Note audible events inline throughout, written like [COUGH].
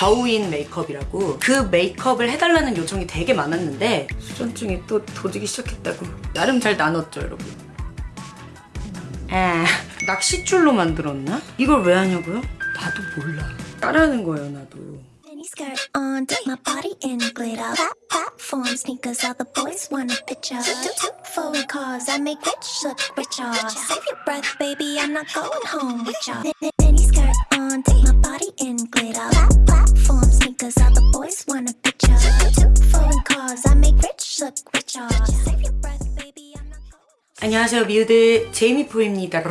겨우인 메이크업이라고 그 메이크업을 해달라는 요청이 되게 많았는데 수전증이 또 도지기 시작했다고 나름 잘 나눴죠 여러분 에 낚싯줄로 만들었나? 이걸 왜 하냐고요? 나도 몰라 따라하는 거예요 나도 skirt on, dip my body in glitter. Plat- Platform sneakers, all the boys want a picture. Two, two, two foreign cars, I make rich look richer. Save your breath, baby, I'm not going home with ya. on, dip my body in glitter. Plat- Platform sneakers, all the boys want a picture. Two, two, two foreign cars, I make rich look richer. Save your breath, baby, I'm not going. 안녕하세요 미우들 제이미포입니다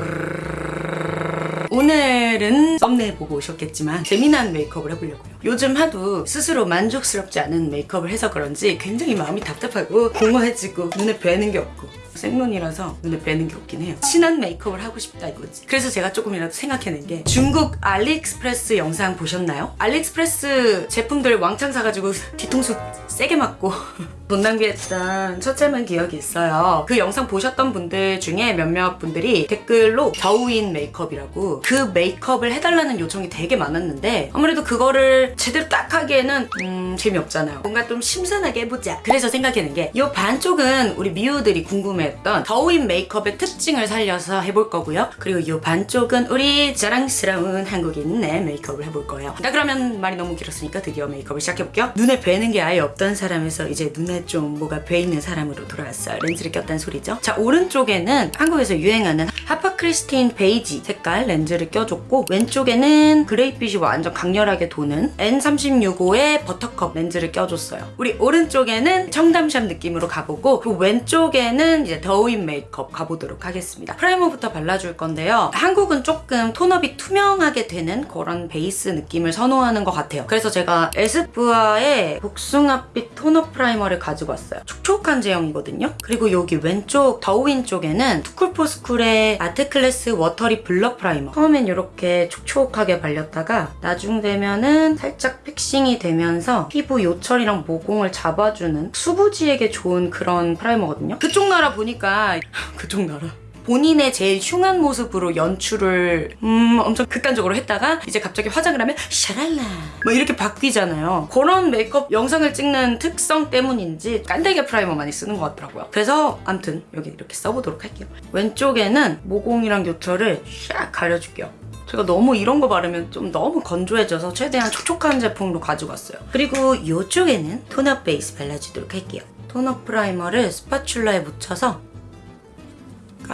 오늘은 썸네일 보고 오셨겠지만 재미난 메이크업을 해보려고요. 요즘 하도 스스로 만족스럽지 않은 메이크업을 해서 그런지 굉장히 마음이 답답하고 공허해지고 눈에 뵈는 게 없고 생눈이라서 눈에 뵈는 게 없긴 해요. 진한 메이크업을 하고 싶다 이거지. 그래서 제가 조금이라도 생각해낸 게 중국 알리익스프레스 영상 보셨나요? 알리익스프레스 제품들 왕창 사가지고 뒤통수 세게 맞고. [LAUGHS] 돈 낭비했던 처참한 기억이 있어요. 그 영상 보셨던 분들 중에 몇몇 분들이 댓글로 더우인 메이크업이라고 그 메이크업을 해달라는 요청이 되게 많았는데 아무래도 그거를 제대로 딱 하기에는 음, 재미없잖아요. 뭔가 좀 신선하게 해보자. 그래서 생각해낸 게 이 반쪽은 우리 미우들이 궁금해했던 더우인 메이크업의 특징을 살려서 해볼 거고요. 그리고 이 반쪽은 우리 자랑스러운 한국인의 메이크업을 해볼 거예요. 자 그러면 말이 너무 길었으니까 드디어 메이크업을 시작해볼게요. 눈에 뵈는 게 아예 없던 사람에서 이제 눈에 좀 뭐가 뵈이는 사람으로 돌아왔어요. 렌즈를 꼈다는 소리죠? 자 오른쪽에는 한국에서 유행하는 하파 크리스틴 베이지 색깔 렌즈를 껴줬고 왼쪽에는 gray빛이 완전 강렬하게 도는 N365의 버터컵 렌즈를 껴줬어요. 우리 오른쪽에는 청담shop 느낌으로 가보고 그 왼쪽에는 이제 더우인 메이크업 가보도록 하겠습니다. primer부터 발라줄 건데요. 한국은 조금 tone-up이 투명하게 되는 그런 베이스 느낌을 선호하는 것 같아요. 그래서 제가 에스쁘아의 복숭아빛 tone-up primer를 가지고 왔어요. 촉촉한 제형이거든요. 그리고 여기 왼쪽 더우인 쪽에는 투쿨포스쿨의 아트클래스 watery blur primer. 처음엔 이렇게 촉촉하게 발렸다가 나중 되면은 살짝 fixing이 되면서 피부 요철이랑 모공을 잡아주는 수부지에게 좋은 그런 primer거든요. 그쪽 나라 보니까 그쪽 나라 본인의 제일 흉한 모습으로 연출을 음 엄청 극단적으로 했다가 이제 갑자기 화장을 하면 샤랄라! 뭐 이렇게 바뀌잖아요. 그런 메이크업 영상을 찍는 특성 때문인지 깐데기 primer 많이 쓰는 것 같더라고요. 그래서 암튼 여기 이렇게 써보도록 할게요. 왼쪽에는 모공이랑 요철을 샥 가려줄게요. 제가 너무 이런 거 바르면 좀 너무 건조해져서 최대한 촉촉한 제품으로 가지고 왔어요. 그리고 이쪽에는 tone-up 베이스 발라주도록 할게요. tone-up primer를 spatula에 묻혀서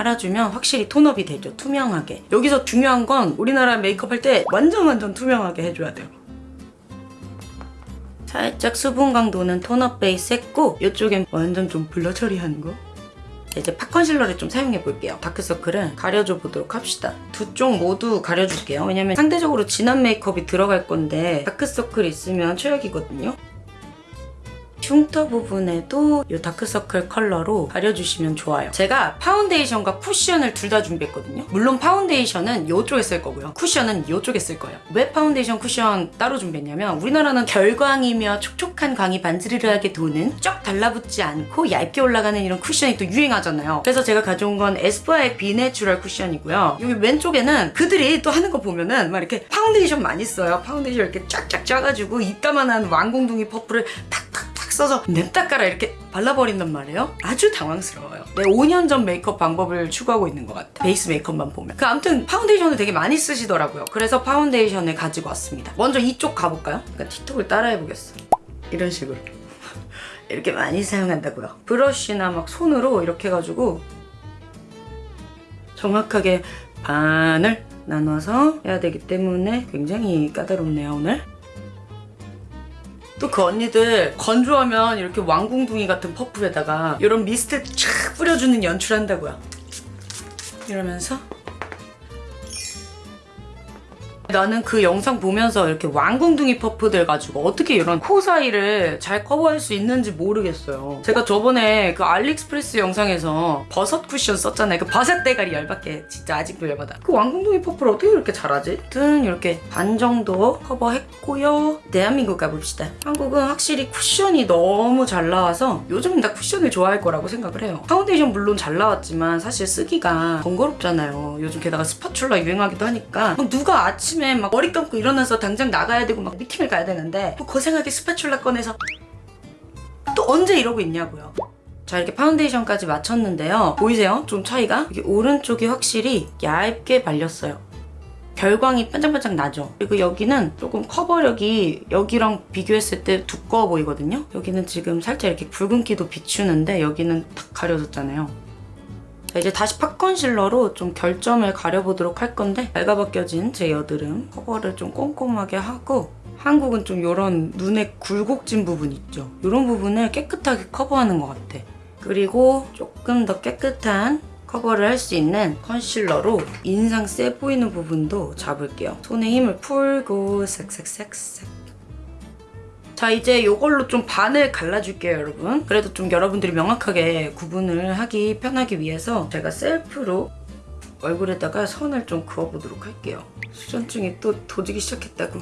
깔아주면 확실히 tone-up이 되죠 투명하게. 여기서 중요한 건 우리나라 메이크업 할 때 완전 완전 투명하게 해줘야 돼요. 살짝 수분감 도는 tone-up 베이스 했고 이쪽엔 완전 좀 blur 처리하는 거? 이제 pot concealer를 좀 사용해 볼게요. 다크서클을 가려줘 보도록 합시다. 두 쪽 모두 가려줄게요. 왜냐면 상대적으로 진한 메이크업이 들어갈 건데 다크서클 있으면 최악이거든요 흉터 부분에도 이 다크서클 컬러로 가려주시면 좋아요. 제가 파운데이션과 쿠션을 둘 다 준비했거든요. 물론 파운데이션은 이쪽에 쓸 거고요. 쿠션은 이쪽에 쓸 거예요. 왜 파운데이션 쿠션 따로 준비했냐면 우리나라는 결광이며 촉촉한 광이 반지르르하게 도는 쫙 달라붙지 않고 얇게 올라가는 이런 쿠션이 또 유행하잖아요. 그래서 제가 가져온 건 에스쁘아의 비내추럴 쿠션이고요. 여기 왼쪽에는 그들이 또 하는 거 보면은 막 이렇게 파운데이션 많이 써요. 파운데이션 이렇게 쫙쫙 짜가지고 이따만한 왕궁둥이 퍼프를 탁탁 탁 써서 냅다 깔아 이렇게 발라버린단 말이에요. 아주 당황스러워요. 내 5년 전 메이크업 방법을 추구하고 있는 것 같아. 베이스 메이크업만 보면. 그 아무튼 파운데이션을 되게 많이 쓰시더라고요. 그래서 파운데이션을 가지고 왔습니다. 먼저 이쪽 가볼까요? 그러니까 틱톡을 따라해보겠어. 이런 식으로. [LAUGHS] 이렇게 많이 사용한다고요. 브러쉬나 막 손으로 이렇게 해가지고 정확하게 반을 나눠서 해야 되기 때문에 굉장히 까다롭네요 오늘. 또 그 언니들 건조하면 이렇게 왕궁둥이 같은 퍼프에다가 이런 미스트 쫙 뿌려주는 연출한다고요. 이러면서 나는 그 영상 보면서 이렇게 왕궁둥이 퍼프들 가지고 어떻게 이런 코 사이를 잘 커버할 수 있는지 모르겠어요. 제가 저번에 그 알리익스프레스 영상에서 버섯 쿠션 썼잖아요. 그 버섯 대가리 열받게 진짜 아직도 열받아. 그 왕궁둥이 퍼프를 어떻게 이렇게 잘하지? 아무튼 이렇게 반 정도 커버했고요. 대한민국 가봅시다. 한국은 확실히 쿠션이 너무 잘 나와서 요즘은 다 쿠션을 좋아할 거라고 생각을 해요. 파운데이션 물론 잘 나왔지만 사실 쓰기가 번거롭잖아요. 요즘 게다가 spatula 유행하기도 하니까 막 누가 아침에 아침에 막 머리 감고 일어나서 당장 나가야 되고 막 미팅을 가야 되는데 뭐 고생하게 spatula 꺼내서 또 언제 이러고 있냐고요. 자 이렇게 파운데이션까지 맞췄는데요. 보이세요? 좀 차이가? 이게 오른쪽이 확실히 얇게 발렸어요. 결광이 반짝반짝 나죠. 그리고 여기는 조금 커버력이 여기랑 비교했을 때 두꺼워 보이거든요. 여기는 지금 살짝 이렇게 붉은기도 비추는데 여기는 탁 가려졌잖아요. 자, 이제 다시 팟 컨실러로 좀 결점을 가려보도록 할 건데 얇아벗겨진 제 여드름 커버를 좀 꼼꼼하게 하고 한국은 좀 이런 눈에 굴곡진 부분 있죠. 이런 부분을 깨끗하게 커버하는 것 같아. 그리고 조금 더 깨끗한 커버를 할 수 있는 컨실러로 인상 세 보이는 부분도 잡을게요. 손에 힘을 풀고 색색색색. 자 이제 이걸로 좀 반을 갈라줄게요 여러분. 그래도 좀 여러분들이 명확하게 구분을 하기 편하기 위해서 제가 셀프로 얼굴에다가 선을 좀 그어보도록 할게요. 수전증이 또 도지기 시작했다고.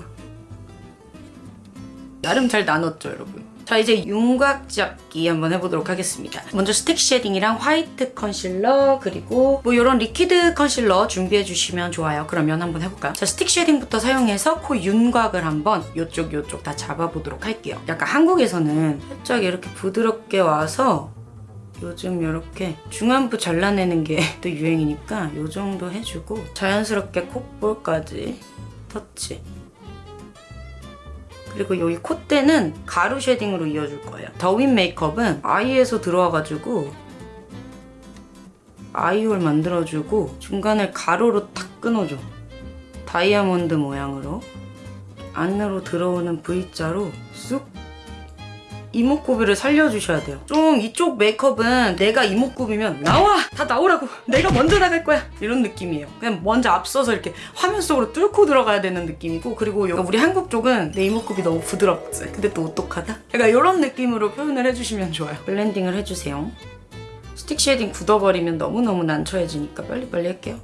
나름 잘 나눴죠 여러분. 자 이제 윤곽 잡기 한번 해보도록 하겠습니다. 먼저 스틱 shading이랑 화이트 컨실러 그리고 뭐 이런 liquid 컨실러 준비해 주시면 좋아요. 그러면 한번 해볼까요? 자 스틱 shading부터 사용해서 코 윤곽을 한번 요쪽 요쪽 다 잡아보도록 할게요. 약간 한국에서는 살짝 이렇게 부드럽게 와서 요즘 이렇게 중안부 잘라내는 게 [LAUGHS] 또 유행이니까 요 정도 해주고 자연스럽게 콧볼까지 터치 그리고 여기 콧대는 가루 shading으로 이어줄 거예요. 도우인 메이크업은 아이에서 들어와가지고 eye hole 만들어주고 중간을 가로로 탁 끊어줘. 다이아몬드 모양으로 안으로 들어오는 V자로 쑥 이목구비를 살려주셔야 돼요. 좀 이쪽 메이크업은 내가 이목구비면 나와! 다 나오라고! 내가 먼저 나갈 거야! 이런 느낌이에요. 그냥 먼저 앞서서 이렇게 화면 속으로 뚫고 들어가야 되는 느낌이고 그리고 우리 한국 쪽은 내 이목구비 너무 부드럽지? 근데 또 오똑하다? 약간 이런 느낌으로 표현을 해주시면 좋아요. 블렌딩을 해주세요. 스틱 shading 굳어버리면 너무너무 난처해지니까 빨리빨리 할게요.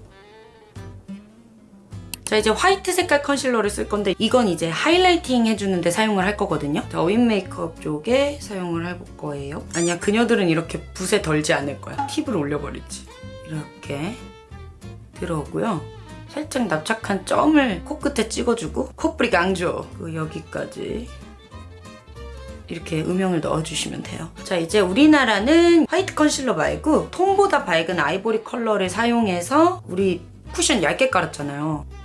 자 이제 화이트 색깔 컨실러를 쓸 건데 이건 이제 highlighting 해주는데 사용을 할 거거든요. 자 어윈 메이크업 쪽에 사용을 해볼 거예요. 아니야 그녀들은 이렇게 붓에 덜지 않을 거야. 팁을 올려버리지. 이렇게 들어오고요. 살짝 납작한 점을 코끝에 찍어주고 코뿌리 강조 그 여기까지 이렇게 음영을 넣어주시면 돼요. 자 이제 우리나라는 화이트 컨실러 말고 톤보다 밝은 아이보리 컬러를 사용해서 우리 쿠션 얇게 깔았잖아요.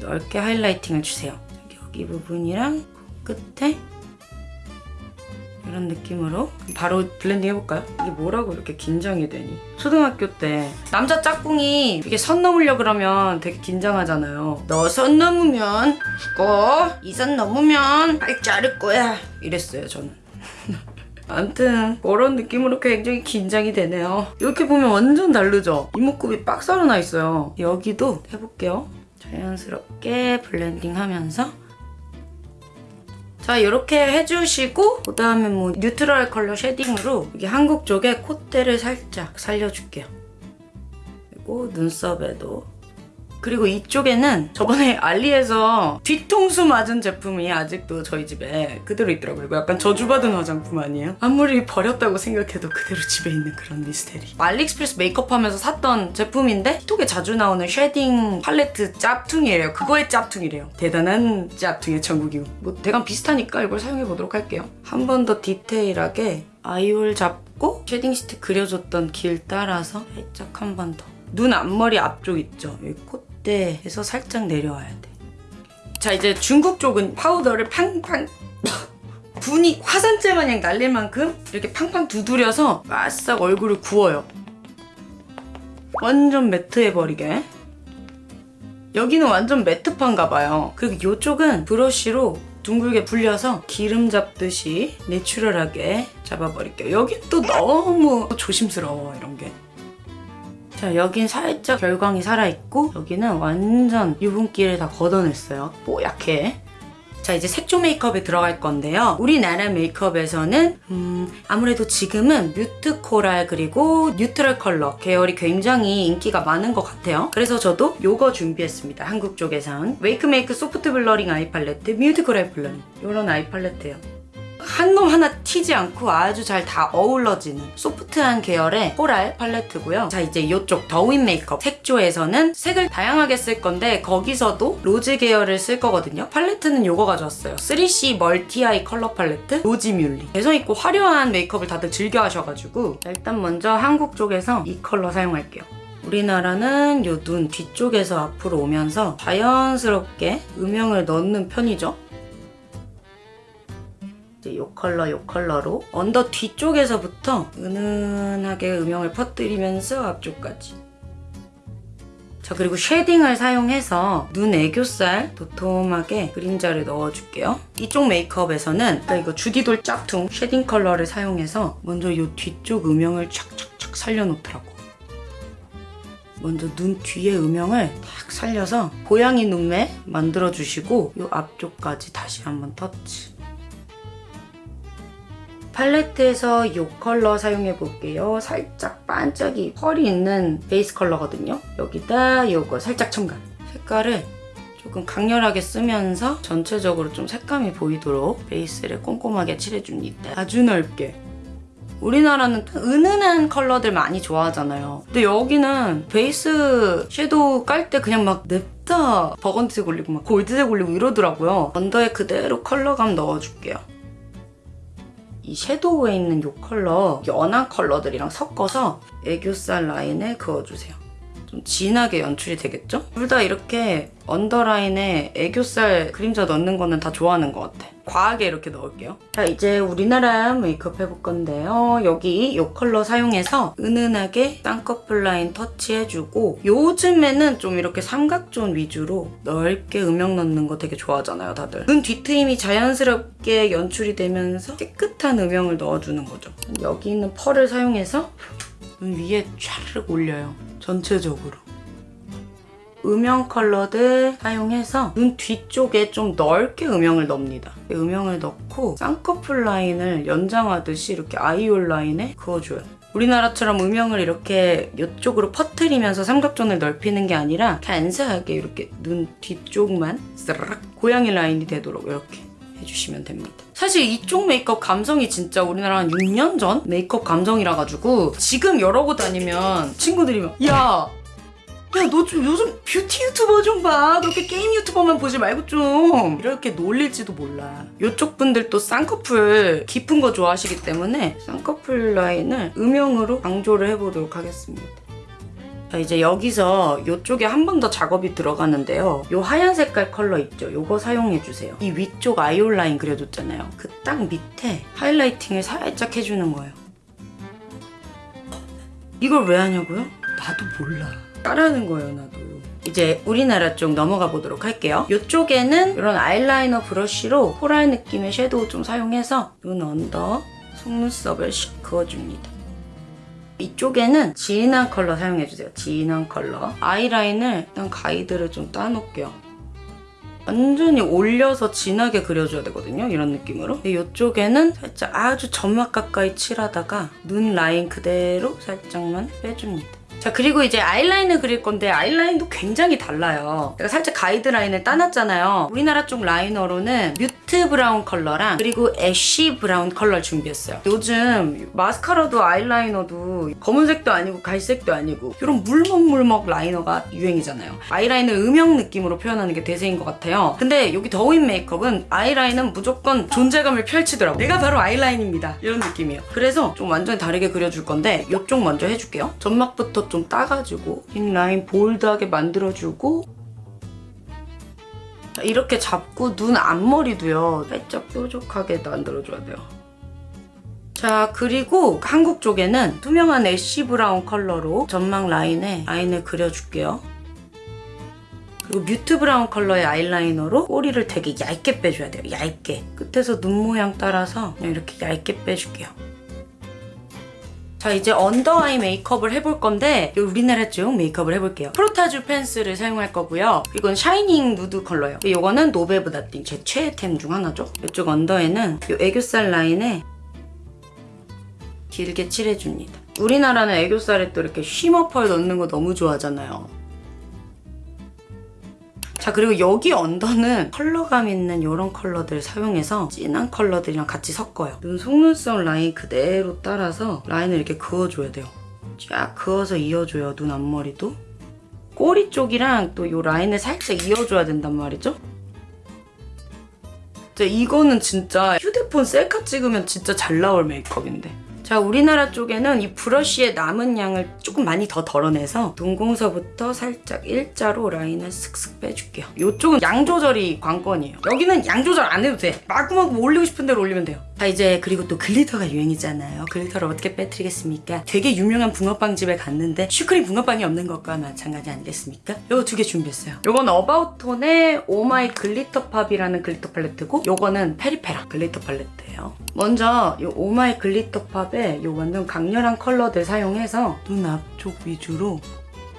넓게 highlighting을 주세요. 여기 부분이랑 끝에 이런 느낌으로 바로 블렌딩 해볼까요? 이게 뭐라고 이렇게 긴장이 되니? 초등학교 때 남자 짝꿍이 이게 선 넘으려 그러면 되게 긴장하잖아요. 너 선 넘으면 죽어. 이 선 넘으면 발 자를 거야. 이랬어요 저는. [LAUGHS] 아무튼 그런 느낌으로 굉장히 긴장이 되네요. 이렇게 보면 완전 다르죠? 이목구비 빡 살아나 있어요. 여기도 해볼게요. 자연스럽게 블렌딩 하면서 자 이렇게 해주시고 그 다음에 뭐 neutral 컬러 shading으로 여기 한국 쪽에 콧대를 살짝 살려줄게요. 그리고 눈썹에도 그리고 이쪽에는 저번에 알리에서 뒤통수 맞은 제품이 아직도 저희 집에 그대로 있더라고요. 이거 약간 저주받은 화장품 아니에요? 아무리 버렸다고 생각해도 그대로 집에 있는 그런 미스테리. 알리익스프레스 메이크업 하면서 샀던 제품인데 틱톡에 자주 나오는 shading 팔레트 짭퉁이에요. 그거의 짭퉁이래요. 대단한 짭퉁의 천국이고. 뭐 대강 비슷하니까 이걸 사용해보도록 할게요. 한 번 더 디테일하게 eye hole 잡고 shading 스틱 그려줬던 길 따라서 살짝 한 번 더. 눈 앞머리 앞쪽 있죠? 여기 콧 대에서 살짝 내려와야 돼. 자 이제 중국 쪽은 파우더를 팡팡 [LAUGHS] 분이 화산재 마냥 날릴 만큼 이렇게 팡팡 두드려서 바싹 얼굴을 구워요. 완전 매트해버리게. 여기는 완전 매트판가 봐요. 그리고 이쪽은 브러쉬로 둥글게 불려서 기름 잡듯이 내추럴하게 잡아버릴게요. 여긴 또 너무 조심스러워 이런 게. 자 여긴 살짝 결광이 살아있고 여기는 완전 유분기를 다 걷어냈어요. 뽀얗게. 자 이제 색조 메이크업에 들어갈 건데요. 우리나라 메이크업에서는 음, 아무래도 지금은 mute coral 그리고 neutral 컬러 계열이 굉장히 인기가 많은 것 같아요. 그래서 저도 요거 준비했습니다. 한국 쪽에선. 웨이크메이크 Soft Blurring Eye Palette Mute Coral Blurring. 요런 eye 팔레트예요 한 놈 하나 튀지 않고 아주 잘 다 어우러지는 소프트한 계열의 coral 팔레트고요. 자 이제 이쪽 더우인 메이크업 색조에서는 색을 다양하게 쓸 건데 거기서도 로즈 계열을 쓸 거거든요. 팔레트는 요거 가져왔어요. 3CE Multi Eye Color Palette 로지 뮬리. 개성 있고 화려한 메이크업을 다들 즐겨 하셔가지고 자, 일단 먼저 한국 쪽에서 이 컬러 사용할게요. 우리나라는 요 눈 뒤쪽에서 앞으로 오면서 자연스럽게 음영을 넣는 편이죠. 이제 요 컬러 요 컬러로 under 뒤쪽에서부터 은은하게 음영을 퍼뜨리면서 앞쪽까지. 자 그리고 shading을 사용해서 눈 애교살 도톰하게 그림자를 넣어줄게요. 이쪽 메이크업에서는 나 이거 주디돌 짝퉁 shading 컬러를 사용해서 먼저 요 뒤쪽 음영을 착착착 살려놓더라고. 먼저 눈 뒤에 음영을 탁 살려서 고양이 눈매 만들어주시고 요 앞쪽까지 다시 한번 터치 팔레트에서 이 컬러 사용해 볼게요. 살짝 반짝이 펄이 있는 베이스 컬러거든요. 여기다 이거 살짝 첨가. 색깔을 조금 강렬하게 쓰면서 전체적으로 좀 색감이 보이도록 베이스를 꼼꼼하게 칠해줍니다. 아주 넓게. 우리나라는 은은한 컬러들 많이 좋아하잖아요. 근데 여기는 베이스 섀도우 깔 때 그냥 막 냅다 버건디색 올리고 막 골드색 올리고 이러더라고요. under에 그대로 컬러감 넣어줄게요. 이 섀도우에 있는 이 컬러 연한 컬러들이랑 섞어서 애교살 라인에 그어주세요. 좀 진하게 연출이 되겠죠? 둘 다 이렇게 언더라인에 애교살 그림자 넣는 거는 다 좋아하는 것 같아. 과하게 이렇게 넣을게요. 자 이제 우리나라 메이크업 해볼 건데요. 여기 이 컬러 사용해서 은은하게 쌍꺼풀 라인 터치해주고 요즘에는 좀 이렇게 삼각존 위주로 넓게 음영 넣는 거 되게 좋아하잖아요 다들. 눈 뒤트임이 자연스럽게 연출이 되면서 깨끗한 음영을 넣어주는 거죠. 여기 있는 펄을 사용해서 눈 위에 촤르륵 올려요. 전체적으로. 음영 컬러들 사용해서 눈 뒤쪽에 좀 넓게 음영을 넣습니다. 음영을 넣고 쌍꺼풀 라인을 연장하듯이 이렇게 아이올 라인에 그어줘요. 우리나라처럼 음영을 이렇게 이쪽으로 퍼트리면서 삼각존을 넓히는 게 아니라 간사하게 이렇게 눈 뒤쪽만 스르륵 고양이 라인이 되도록 이렇게 해주시면 됩니다. 사실 이쪽 메이크업 감성이 진짜 우리나라 한 6년 전 메이크업 감성이라 가지고 지금 이러고 다니면 친구들이 막 야! 야, 너 좀 요즘 뷰티 유튜버 좀 봐. 그렇게 게임 유튜버만 보지 말고 좀. 이렇게 놀릴지도 몰라. 이쪽 분들도 쌍꺼풀 깊은 거 좋아하시기 때문에 쌍꺼풀 라인을 음영으로 강조를 해보도록 하겠습니다. 자, 이제 여기서 이쪽에 한 번 더 작업이 들어가는데요. 이 하얀 색깔 컬러 있죠? 이거 사용해주세요. 이 위쪽 eye hole 라인 그려줬잖아요. 그 딱 밑에 highlighting을 살짝 해주는 거예요. 이걸 왜 하냐고요? 나도 몰라. 따라하는 거예요, 나도. 이제 우리나라 쪽 넘어가 보도록 할게요. 이쪽에는 이런 아이라이너 브러쉬로 coral 느낌의 섀도우 좀 사용해서 눈 under, 속눈썹을 샥 그어줍니다. 이쪽에는 진한 컬러 사용해주세요. 진한 컬러. 아이라인을 일단 가이드를 좀 따놓을게요. 완전히 올려서 진하게 그려줘야 되거든요. 이런 느낌으로. 이쪽에는 살짝 아주 점막 가까이 칠하다가 눈 라인 그대로 살짝만 빼줍니다. 자 그리고 이제 아이라인을 그릴 건데 아이라인도 굉장히 달라요. 제가 살짝 가이드라인을 따놨잖아요. 우리나라 쪽 liner로는 mute brown 컬러랑 그리고 ash brown 컬러를 준비했어요. 요즘 마스카라도 아이라이너도 검은색도 아니고 갈색도 아니고 이런 물먹물먹 liner가 유행이잖아요. 아이라인을 음영 느낌으로 표현하는 게 대세인 것 같아요. 근데 여기 더우인 메이크업은 아이라인은 무조건 존재감을 펼치더라고. 내가 바로 아이라인입니다. 이런 느낌이에요. 그래서 좀 완전히 다르게 그려줄 건데 이쪽 먼저 해줄게요. 점막부터 좀 따가지고 inline bold하게 만들어주고 자, 이렇게 잡고 눈 앞머리도요. 살짝 뾰족하게 만들어줘야 돼요. 자 그리고 한국 쪽에는 투명한 ash brown 컬러로 점막 라인에 라인을 그려줄게요. 그리고 mute brown 컬러의 아이라이너로 꼬리를 되게 얇게 빼줘야 돼요. 얇게. 끝에서 눈 모양 따라서 이렇게 얇게 빼줄게요. 자 이제 under eye 메이크업을 해볼 건데 우리나라 쪽 메이크업을 해볼게요. 프로타주 펜슬을 사용할 거고요. 이건 shining nude 컬러예요. 이거는 노베브 나띵 제 최애템 중 하나죠. 이쪽 under에는 이 애교살 라인에 길게 칠해줍니다. 우리나라는 애교살에 또 이렇게 shimmer 펄 넣는 거 너무 좋아하잖아요. 자 그리고 여기 under는 컬러감 있는 이런 컬러들 사용해서 진한 컬러들이랑 같이 섞어요. 눈 속눈썹 라인 그대로 따라서 라인을 이렇게 그어줘야 돼요. 쫙 그어서 이어줘요 눈 앞머리도. 꼬리 쪽이랑 또 이 라인을 살짝 이어줘야 된단 말이죠. 자, 이거는 진짜 휴대폰 셀카 찍으면 진짜 잘 나올 메이크업인데. 자, 우리나라 쪽에는 이 브러쉬의 남은 양을 조금 많이 더 덜어내서 동공서부터 살짝 일자로 라인을 슥슥 빼줄게요. 이쪽은 양 조절이 관건이에요. 여기는 양 조절 안 해도 돼. 마구마구 올리고 싶은 대로 올리면 돼요. 자, 이제 그리고 또 glitter가 유행이잖아요. glitter를 어떻게 빠뜨리겠습니까? 되게 유명한 붕어빵 집에 갔는데 슈크림 붕어빵이 없는 것과 마찬가지 아니겠습니까? 요거 두 개 준비했어요. 요건 어바웃톤의 Oh My Glitter Pop이라는 glitter 팔레트고 요거는 페리페라 glitter 팔레트예요. 먼저 요 Oh My Glitter Pop에 요 완전 강렬한 컬러들 사용해서 눈 앞쪽 위주로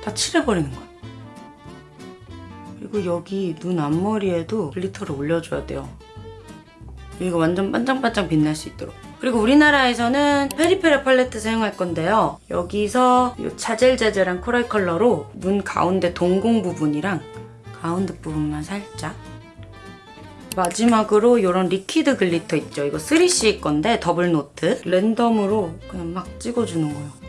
다 칠해버리는 거야. 그리고 여기 눈 앞머리에도 glitter를 올려줘야 돼요. 이거 완전 반짝반짝 빛날 수 있도록. 그리고 우리나라에서는 페리페라 팔레트 사용할 건데요. 여기서 이 자잘자잘한 coral 컬러로 눈 가운데 동공 부분이랑 가운데 부분만 살짝 마지막으로 이런 liquid glitter 있죠. 이거 3CE 건데 더블 노트 랜덤으로 그냥 막 찍어주는 거예요.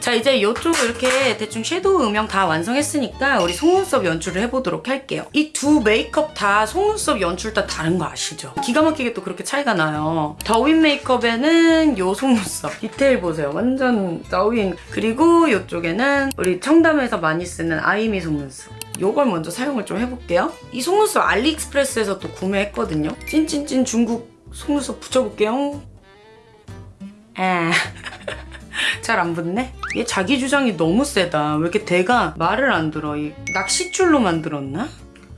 자 이제 이쪽 이렇게 대충 섀도우 음영 다 완성했으니까 우리 속눈썹 연출을 해보도록 할게요. 이 두 메이크업 다 속눈썹 연출 다 다른 거 아시죠? 기가 막히게 또 그렇게 차이가 나요. 더윈 메이크업에는 요 속눈썹 디테일 보세요. 완전 더윈 그리고 이쪽에는 우리 청담에서 많이 쓰는 아이미 속눈썹. 요걸 먼저 사용을 좀 해볼게요. 이 속눈썹 알리익스프레스에서 또 구매했거든요. 찐찐찐 중국 속눈썹 붙여볼게요. 아. [LAUGHS] [LAUGHS] 잘 안 붙네? 얘 자기 주장이 너무 세다. 왜 이렇게 대가 말을 안 들어? 이 낚싯줄로 만들었나?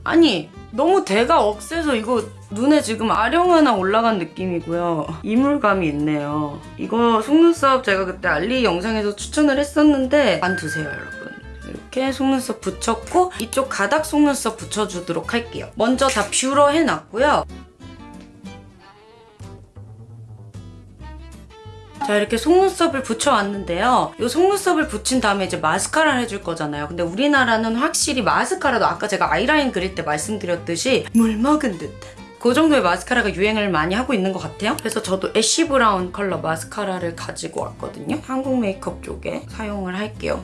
아니 너무 대가 억세서 이거 눈에 지금 아령 하나 올라간 느낌이고요. 이물감이 있네요. 이거 속눈썹 제가 그때 알리 영상에서 추천을 했었는데 안 두세요 여러분. 이렇게 속눈썹 붙였고 이쪽 가닥 속눈썹 붙여주도록 할게요. 먼저 다 뷰러 해놨고요. 자 이렇게 속눈썹을 붙여왔는데요. 이 속눈썹을 붙인 다음에 이제 마스카라를 해줄 거잖아요. 근데 우리나라는 확실히 마스카라도 아까 제가 아이라인 그릴 때 말씀드렸듯이 물 먹은 듯한 그 정도의 마스카라가 유행을 많이 하고 있는 것 같아요. 그래서 저도 ash 브라운 컬러 마스카라를 가지고 왔거든요. 한국 메이크업 쪽에 사용을 할게요.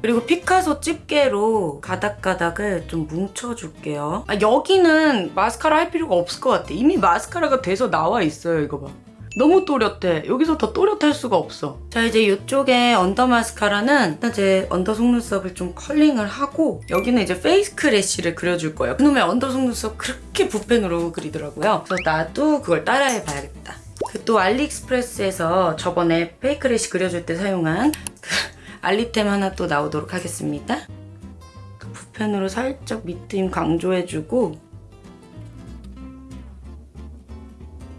그리고 피카소 집게로 가닥가닥을 좀 뭉쳐줄게요. 아, 여기는 마스카라 할 필요가 없을 것 같아. 이미 마스카라가 돼서 나와 있어요. 이거 봐. 너무 또렷해. 여기서 더 또렷할 수가 없어. 자, 이제 이쪽에 under 마스카라는 일단 제 under 속눈썹을 좀 컬링을 하고 여기는 이제 fake lash를 그려줄 거예요. 그놈의 under 속눈썹 그렇게 붓펜으로 그리더라고요. 그래서 나도 그걸 따라해봐야겠다. 그 또 알리익스프레스에서 저번에 fake lash 그려줄 때 사용한 그 알리템 하나 또 나오도록 하겠습니다. 그 붓펜으로 살짝 밑트임 강조해주고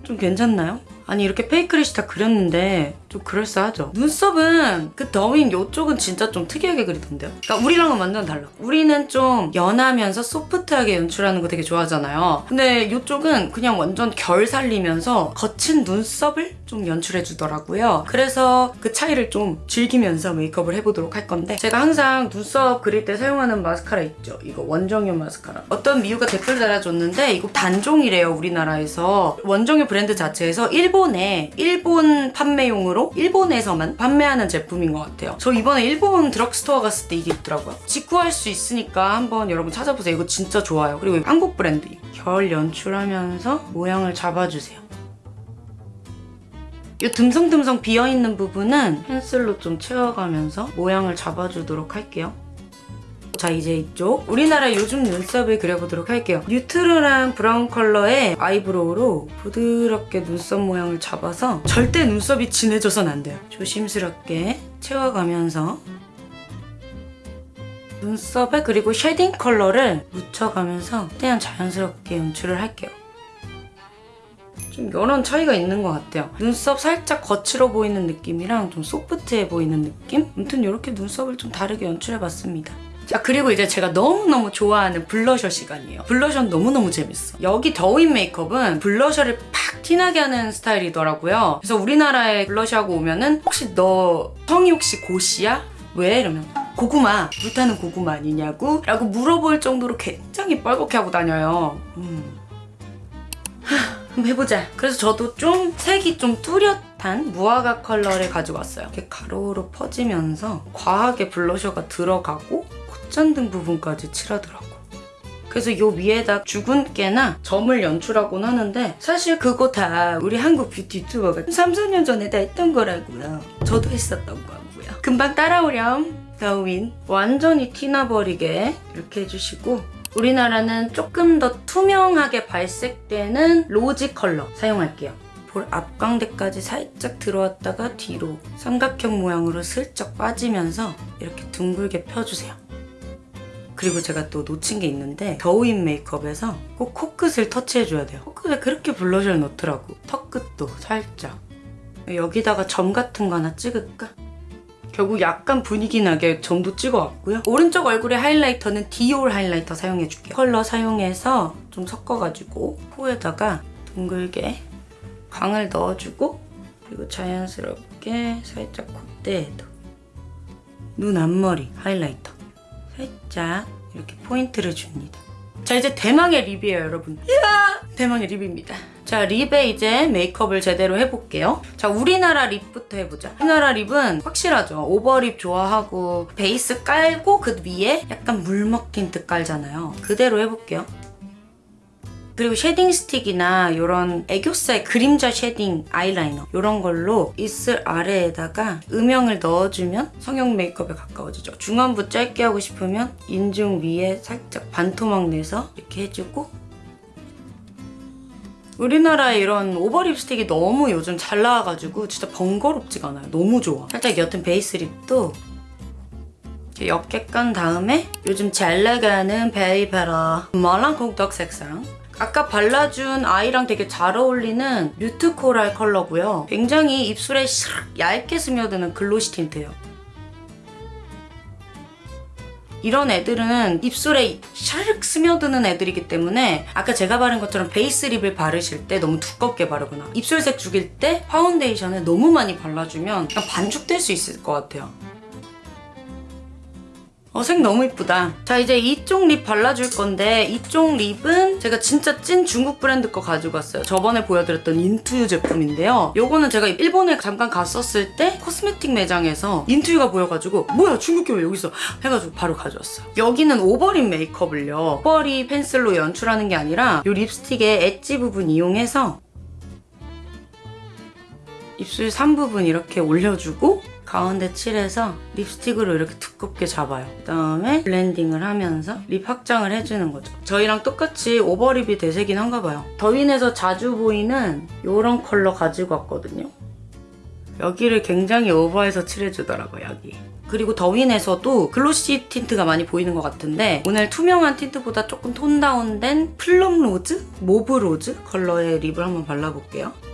좀 괜찮나요? 아니 이렇게 fake lash 다 그렸는데 좀 그럴싸하죠? 눈썹은 그 더우인 요쪽은 진짜 좀 특이하게 그리던데요? 그러니까 우리랑은 완전 달라. 우리는 좀 연하면서 소프트하게 연출하는 거 되게 좋아하잖아요. 근데 요쪽은 그냥 완전 결 살리면서 거친 눈썹을 좀 연출해 주더라고요. 그래서 그 차이를 좀 즐기면서 메이크업을 해보도록 할 건데 제가 항상 눈썹 그릴 때 사용하는 마스카라 있죠? 이거 원정요 마스카라. 어떤 미우가 댓글 달아줬는데 이거 단종이래요 우리나라에서. 원정요 브랜드 자체에서 일본에 일본 판매용으로 일본에서만 판매하는 제품인 것 같아요. 저 이번에 일본 드럭스토어 갔을 때 이게 있더라고요. 직구할 수 있으니까 한번 여러분 찾아보세요. 이거 진짜 좋아요. 그리고 한국 브랜드. 결 연출하면서 모양을 잡아주세요. 이 듬성듬성 비어있는 부분은 펜슬로 좀 채워가면서 모양을 잡아주도록 할게요. 자 이제 이쪽 우리나라 요즘 눈썹을 그려보도록 할게요. neutral한 브라운 컬러의 eyebrow로 부드럽게 눈썹 모양을 잡아서 절대 눈썹이 진해져선 안 돼요. 조심스럽게 채워가면서 눈썹에 그리고 shading 컬러를 묻혀가면서 최대한 자연스럽게 연출을 할게요. 좀 이런 차이가 있는 것 같아요. 눈썹 살짝 거칠어 보이는 느낌이랑 좀 소프트해 보이는 느낌? 아무튼 이렇게 눈썹을 좀 다르게 연출해봤습니다. 자 그리고 이제 제가 너무너무 좋아하는 블러셔 시간이에요. 블러셔 너무너무 재밌어. 여기 더우인 메이크업은 블러셔를 팍 티나게 하는 스타일이더라고요. 그래서 우리나라에 블러셔하고 오면은 혹시 너 성이 혹시 고시야? 왜? 이러면 고구마 불타는 고구마 아니냐고 라고 물어볼 정도로 굉장히 뻘겋게 하고 다녀요 음. 해보자 그래서 저도 좀 색이 좀 뚜렷한 무화과 컬러를 가지고 왔어요 이렇게 가로로 퍼지면서 과하게 블러셔가 들어가고 콧잔등 부분까지 칠하더라고 그래서 요 위에다 주근깨나 점을 연출하곤 하는데 사실 그거 다 우리 한국 뷰티 유튜버가 3, 4년 전에 다 했던 거라고요. 저도 했었던 거고요. 금방 따라오렴. 더우인 완전히 티나버리게 이렇게 해주시고 우리나라는 조금 더 투명하게 발색되는 rosy 컬러 사용할게요. 볼 앞광대까지 살짝 들어왔다가 뒤로 삼각형 모양으로 슬쩍 빠지면서 이렇게 둥글게 펴주세요. 그리고 제가 또 놓친 게 있는데 도우인 메이크업에서 꼭 코끝을 터치해줘야 돼요. 코끝에 그렇게 블러셔를 넣더라고. 턱끝도 살짝. 여기다가 점 같은 거 하나 찍을까? 결국 약간 분위기 나게 점도 찍어왔고요. 오른쪽 얼굴에 하이라이터는 디올 하이라이터 사용해줄게요. 컬러 사용해서 좀 섞어가지고 코에다가 둥글게 광을 넣어주고 그리고 자연스럽게 살짝 콧대에도 눈 앞머리 하이라이터 살짝 이렇게 포인트를 줍니다. 자 이제 대망의 lip이에요 여러분. 이야 대망의 lip입니다. 자 lip에 이제 메이크업을 제대로 해볼게요. 자 우리나라 lip부터 해보자. 우리나라 lip은 확실하죠. over lip 좋아하고 베이스 깔고 그 위에 약간 물먹 틴트 깔잖아요. 그대로 해볼게요. 그리고 shading stick이나 이런 애교살 그림자 shading 아이라이너 이런 걸로 입술 아래에다가 음영을 넣어주면 성형 메이크업에 가까워지죠. 중안부 짧게 하고 싶으면 인중 위에 살짝 반토막 내서 이렇게 해주고 우리나라에 이런 over lip stick이 너무 요즘 잘 나와가지고 진짜 번거롭지가 않아요. 너무 좋아. 살짝 옅은 베이스 lip도 옅게 깐 다음에 요즘 잘 나가는 베이베라 말랑콩떡 색상 아까 발라준 아이랑 되게 잘 어울리는 mute coral 컬러고요. 굉장히 입술에 샥 얇게 스며드는 glossy tint예요. 이런 애들은 입술에 샤륵 스며드는 애들이기 때문에 아까 제가 바른 것처럼 베이스 lip을 바르실 때 너무 두껍게 바르거나 입술색 죽일 때 파운데이션을 너무 많이 발라주면 반죽될 수 있을 것 같아요. 어, 색 너무 이쁘다. 자, 이제 이쪽 lip 발라줄 건데 이쪽 lip은 제가 진짜 찐 중국 브랜드 거 가지고 왔어요. 저번에 보여드렸던 인투유 제품인데요. 요거는 제가 일본에 잠깐 갔었을 때 cosmetic 매장에서 인투유가 보여가지고 뭐야 중국게 왜 여기 있어? 해가지고 바로 가져왔어요. 여기는 over lip 메이크업을요. over lip pencil로 연출하는 게 아니라 이 립스틱의 엣지 부분 이용해서 입술 3부분 이렇게 올려주고 가운데 칠해서 립스틱으로 이렇게 두껍게 잡아요. 그다음에 블렌딩을 하면서 lip 확장을 해주는 거죠. 저희랑 똑같이 over lip이 대세긴 한가 봐요. 도우인에서 자주 보이는 이런 컬러 가지고 왔거든요. 여기를 굉장히 over해서 칠해주더라고요, 여기. 그리고 도우인에서도 glossy 틴트가 많이 보이는 것 같은데 오늘 투명한 틴트보다 조금 tone down된 plum rose? mauve rose 컬러의 lip을 한번 발라볼게요.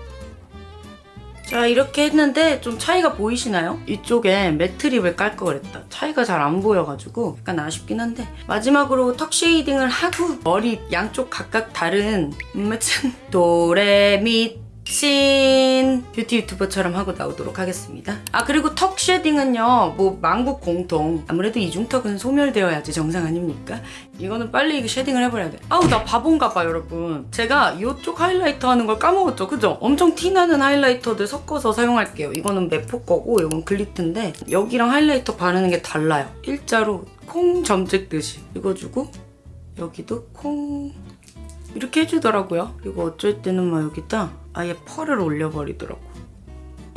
자 이렇게 했는데 좀 차이가 보이시나요? 이쪽에 matte lip을 깔걸 그랬다. 차이가 잘 안 보여가지고 약간 아쉽긴 한데 마지막으로 턱 shading을 하고 머리 양쪽 각각 다른 [LAUGHS] 음매친 도레미 신 뷰티 유튜버처럼 하고 나오도록 하겠습니다. 아 그리고 턱 shading은요 뭐 만국 공통 아무래도 이중턱은 소멸되어야지 정상 아닙니까? 이거는 빨리 shading을 해버려야 돼. 아우 나 바본가 봐 여러분. 제가 이쪽 highlighter 하는 걸 까먹었죠 그죠? 엄청 티나는 highlighter들 섞어서 사용할게요. 이거는 메포 거고 이건 글린트인데 여기랑 highlighter 바르는 게 달라요. 일자로 콩 점 찍듯이 이거 주고 여기도 콩 이렇게 해주더라고요. 그리고 어쩔 때는 막 여기다 아예 pearl을 올려버리더라고.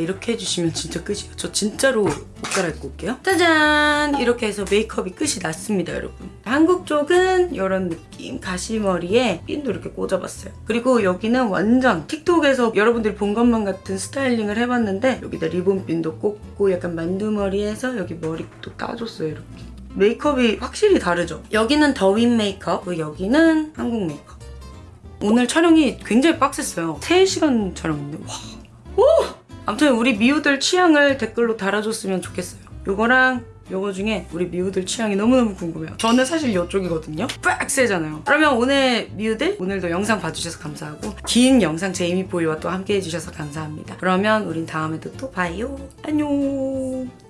이렇게 해주시면 진짜 끝이에요. 저 진짜로 옷 갈아입고 올게요. 짜잔! 이렇게 해서 메이크업이 끝이 났습니다, 여러분. 한국 쪽은 이런 느낌. 가시머리에 핀도 이렇게 꽂아봤어요. 그리고 여기는 완전 틱톡에서 여러분들이 본 것만 같은 스타일링을 해봤는데 여기다 리본핀도 꽂고 약간 만두머리에서 여기 머리도 따줬어요, 이렇게. 메이크업이 확실히 다르죠? 여기는 더윈 메이크업, 그리고 여기는 한국 메이크업. 오늘 촬영이 굉장히 빡셌어요. 3시간 촬영인데 와. 오! 아무튼 우리 미우들 취향을 댓글로 달아줬으면 좋겠어요. 요거랑 요거 중에 우리 미우들 취향이 너무너무 궁금해요. 저는 사실 이쪽이거든요. 빡세잖아요. 그러면 오늘 미우들 오늘도 영상 봐주셔서 감사하고 긴 영상 제이미 보이와 또 함께 해주셔서 감사합니다. 그러면 우린 다음에도 또 봐요. 안녕.